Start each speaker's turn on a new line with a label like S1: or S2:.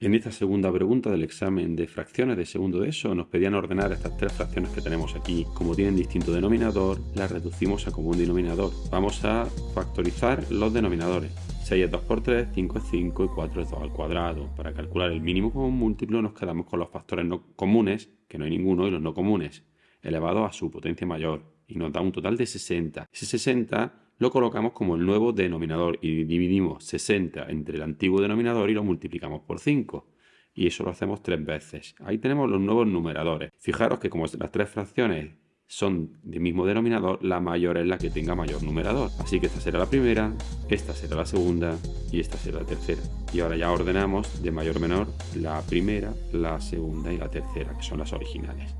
S1: En esta segunda pregunta del examen de fracciones de segundo de eso nos pedían ordenar estas tres fracciones que tenemos aquí. Como tienen distinto denominador, las reducimos a común denominador. Vamos a factorizar los denominadores. 6 es 2 por 3, 5 es 5 y 4 es 2 al cuadrado. Para calcular el mínimo común múltiplo nos quedamos con los factores no comunes, que no hay ninguno, y los no comunes, elevados a su potencia mayor. Y nos da un total de 60. Ese 60 lo colocamos como el nuevo denominador y dividimos 60 entre el antiguo denominador y lo multiplicamos por 5. Y eso lo hacemos tres veces. Ahí tenemos los nuevos numeradores. Fijaros que como las tres fracciones son del mismo denominador, la mayor es la que tenga mayor numerador. Así que esta será la primera, esta será la segunda y esta será la tercera. Y ahora ya ordenamos de mayor menor la primera, la segunda y la tercera, que son las originales.